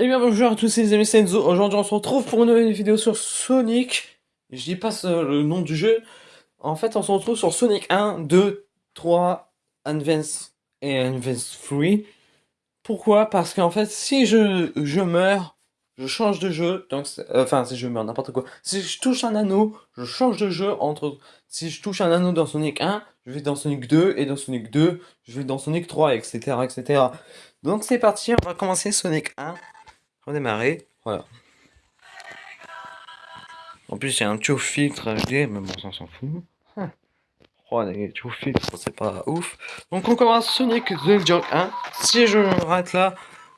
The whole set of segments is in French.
Eh bien bonjour à tous les amis Senzo, aujourd'hui on se retrouve pour une nouvelle vidéo sur Sonic. Je dis pas le nom du jeu. En fait on se retrouve sur Sonic 1, 2, 3, Advance et Advance 3. Pourquoi? Parce qu'en fait si je, je meurs, je change de jeu. Donc euh, enfin si je meurs, n'importe quoi. Si je touche un anneau, je change de jeu entre... Si je touche un anneau dans Sonic 1, je vais dans Sonic 2, et dans Sonic 2, je vais dans Sonic 3, etc. etc. Donc c'est parti, on va commencer Sonic 1 redémarrer. Voilà. En plus, il y a un tube filtre HD, mais bon, ça s'en fout. Hum. Oh, les filtres, c'est pas ouf. Donc, on commence Sonic the Jog 1. Si je rate là,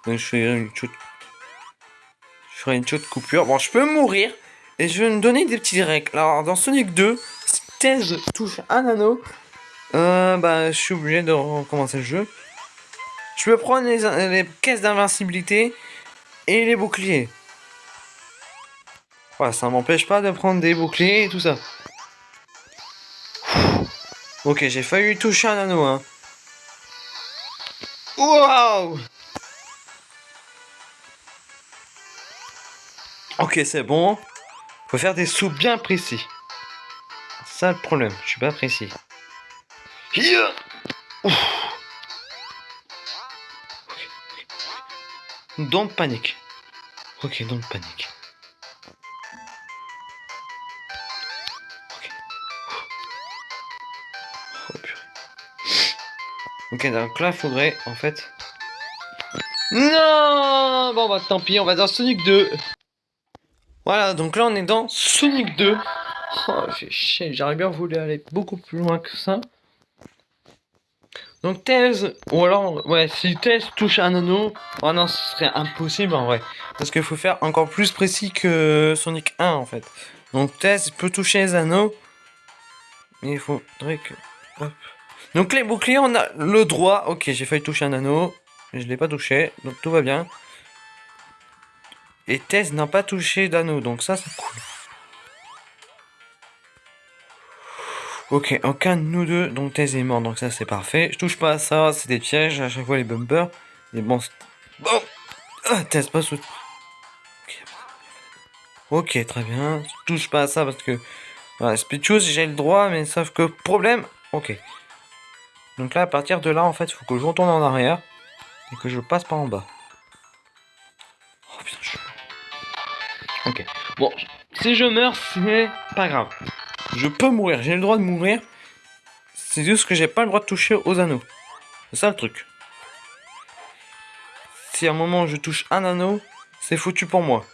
je ferai une toute, je ferai une toute coupure. Bon, je peux mourir. Et je vais me donner des petits règles. Alors, dans Sonic 2, si Thèse touche un anneau, euh, bah, je suis obligé de recommencer le jeu. Je peux prendre les caisses d'invincibilité et les boucliers. Ouais, ça m'empêche pas de prendre des boucliers et tout ça. Ok, j'ai failli toucher un anneau, hein. Waouh Ok, c'est bon. Faut faire des sauts bien précis. Ça le problème, je suis pas précis. Don't panique. Ok, don't panique. Ok. Oh purée. Ok, donc là, faudrait, en fait... Non Bon, bah tant pis, on va dans Sonic 2. Voilà, donc là, on est dans Sonic 2. Oh, j'aurais bien voulu aller beaucoup plus loin que ça. Donc Thèse, ou alors, ouais, si Thèse touche un anneau, oh non, ce serait impossible en vrai. Parce qu'il faut faire encore plus précis que Sonic 1 en fait. Donc Thèse peut toucher les anneaux, mais il faudrait que... Hop. Donc les boucliers, on a le droit. Ok, j'ai failli toucher un anneau, mais je l'ai pas touché, donc tout va bien. Et Thèse n'a pas touché d'anneau, donc ça c'est cool. Ok, aucun de nous deux, donc Thèse est mort, donc ça c'est parfait. Je touche pas à ça, c'est des pièges, à chaque fois les bumpers. Mais bon, bon, ah, Thèse pas sous... Ok, très bien. Je touche pas à ça parce que... Voilà, speed choose, j'ai le droit, mais sauf que problème... Ok. Donc là, à partir de là, en fait, il faut que je retourne en arrière. Et que je passe par en bas. Oh putain, je... Ok. Bon, si je meurs, c'est pas grave. Je peux mourir, j'ai le droit de mourir. C'est juste que j'ai pas le droit de toucher aux anneaux. C'est ça le truc. Si à un moment je touche un anneau, c'est foutu pour moi.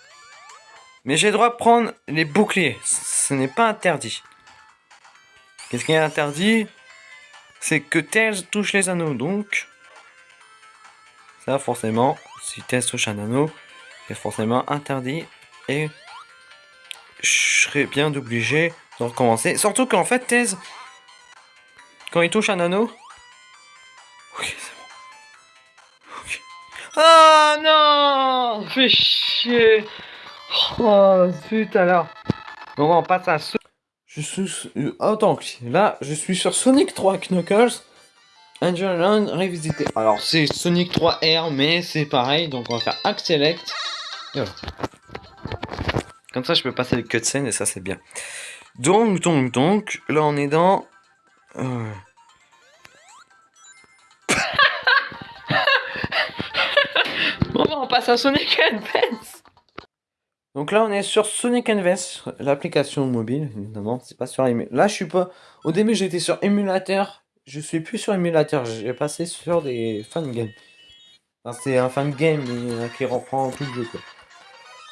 Mais j'ai le droit de prendre les boucliers. Ce n'est pas interdit. Qu'est-ce qui est interdit? C'est que Tails touche les anneaux. Donc, ça forcément, si Tails touche un anneau, c'est forcément interdit. Et je serais bien obligé recommencer. Surtout qu'en fait, Thèse, quand il touche un anneau... Ok, c'est bon. Oh non Fais chier Oh, zut alors Bon, on passe à. Je suis... Attends, là, je suis sur Sonic 3 Knuckles. Angel Run revisité. Alors, c'est Sonic 3 R, mais c'est pareil. Donc, on va faire Act Select. Comme ça, je peux passer les cutscenes et ça, c'est bien. Donc, donc, donc, là on est dans... Euh... bon, on passe à Sonic Advance Donc là on est sur Sonic Advance, l'application mobile, évidemment, c'est pas sur... Là je suis pas... Au début j'étais sur émulateur, je suis plus sur émulateur, j'ai passé sur des fan games. Enfin, c'est un fan game qui reprend tout le jeu, quoi.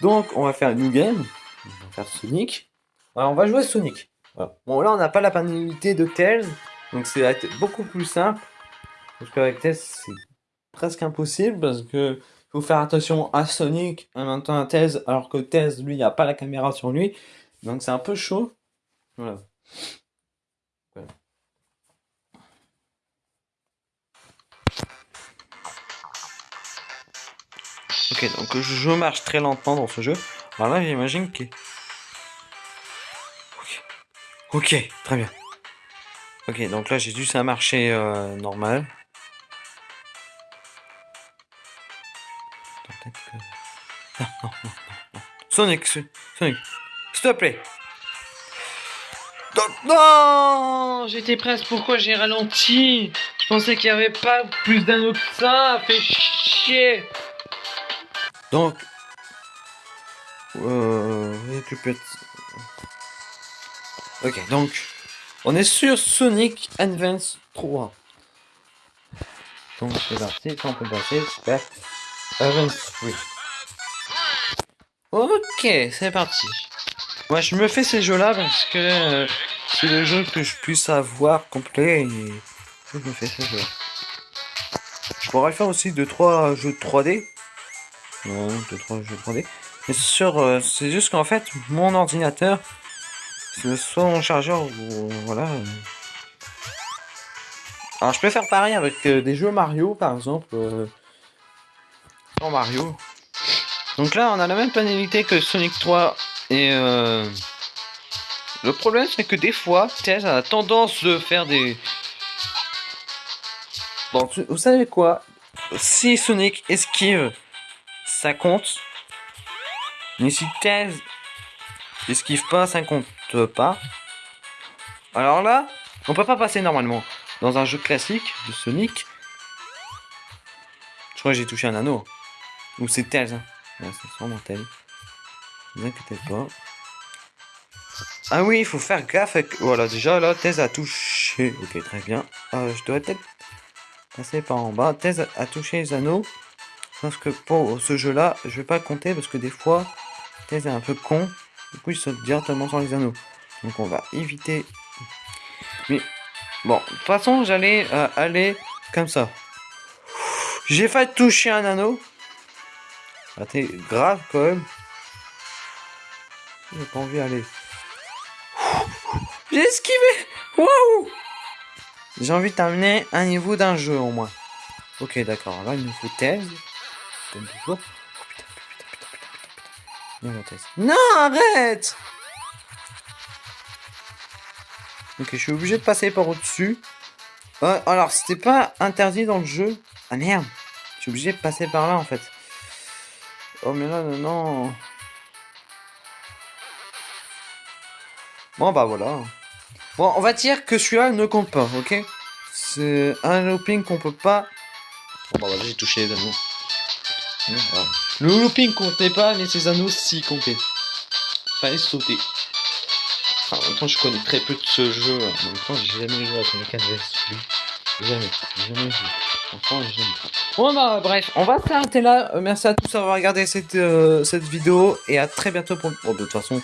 Donc, on va faire new game. On va faire Sonic. Alors, on va jouer Sonic. Bon, là, on n'a pas la panalité de Tails. Donc, c'est beaucoup plus simple. Parce qu'avec Tails, c'est presque impossible. Parce que faut faire attention à Sonic en même temps à Tails. Alors que Tails, lui, il a pas la caméra sur lui. Donc, c'est un peu chaud. Voilà. Ok, donc je marche très lentement dans ce jeu. Alors j'imagine que... Ok, très bien. Ok, donc là j'ai dû ça marcher euh, normal. Sonic, Sonic, s'il te plaît. Non J'étais presque, pourquoi j'ai ralenti? Je pensais qu'il n'y avait pas plus d'anneaux que ça, fait chier Donc... Euh... Ok, donc... On est sur Sonic Advance 3. Donc c'est parti, on peut passer, super. Advance 3. Ok, c'est parti. Moi, je me fais ces jeux-là parce que euh, c'est le jeu que je puisse avoir complet et je me fais ces jeux. Je pourrais faire aussi 2-3 jeux 3D. Non, 2-3 jeux 3D. Mais sur, euh, c'est juste qu'en fait, mon ordinateur, soit mon chargeur ou voilà. Alors, je peux faire pareil avec euh, des jeux Mario, par exemple. Sans Mario. Donc là, on a la même panélité que Sonic 3 et euh, le problème c'est que des fois, TS a tendance de faire des... Bon, vous savez quoi? Si Sonic esquive, ça compte. Mais si Tails esquive pas, ça compte pas. Alors là, on peut pas passer normalement. Dans un jeu classique de Sonic, je crois que j'ai touché un anneau. Ou c'est Tails. Hein c'est sûrement tel. Pas. Ah oui, il faut faire gaffe avec... Voilà, déjà là, Thèse a touché. Ok, très bien. Euh, je dois peut-être passer par en bas. Thèse a touché les anneaux. Parce que pour ce jeu-là, je vais pas compter parce que des fois, Thèse est un peu con. Du coup, il saute directement sur les anneaux. Donc on va éviter. Mais bon, de toute façon, j'allais euh, aller comme ça. J'ai failli toucher un anneau. Ah, t'es grave quand même. J'ai pas envie d'aller. J'ai esquivé Waouh J'ai envie de terminer un niveau d'un jeu au moins. Ok, d'accord. Là, il nous faut thèse. Comme toujours. Non, arrête Ok, je suis obligé de passer par au-dessus. Euh, alors, c'était pas interdit dans le jeu? Ah merde Je suis obligé de passer par là en fait. Oh mais là, non. Bon bah voilà. Bon, on va dire que celui-là ne compte pas, ok? C'est un looping qu'on peut pas... Bon bah voilà, j'ai touché les anneaux. Le looping comptait pas, mais ces anneaux si comptaient. Fallait sauter. en même temps, je connais très peu de ce jeu. En même temps, j'ai jamais joué à Sonic Advance. Jamais, jamais joué. Bon bah bref, on va s'arrêter là. Euh, merci à tous d'avoir regardé cette, euh, cette vidéo et à très bientôt pour... Bon de toute façon,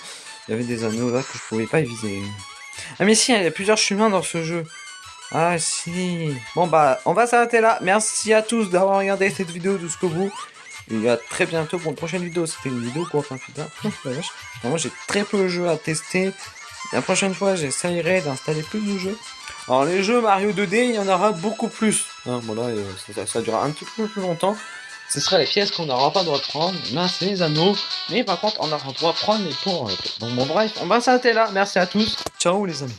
il y avait des anneaux là que je pouvais pas viser. Ah mais si, il y a plusieurs chemins dans ce jeu. Ah si. Bon bah, on va s'arrêter là. Merci à tous d'avoir regardé cette vidéo jusqu'au bout. Et à très bientôt pour une prochaine vidéo. C'était une vidéo quoi, enfin putain. Moi j'ai très peu de jeux à tester. La prochaine fois, j'essayerai d'installer plus de jeux. Alors les jeux Mario 2D, il y en aura beaucoup plus. Hein, bon là, euh, ça, ça, durera un petit peu plus longtemps. Ce sera les pièces qu'on n'aura pas le droit de prendre. Là, c'est les anneaux. Mais par contre, on aura le droit de prendre les points. Donc bon bref, on va s'arrêter là. Merci à tous. Ciao les amis.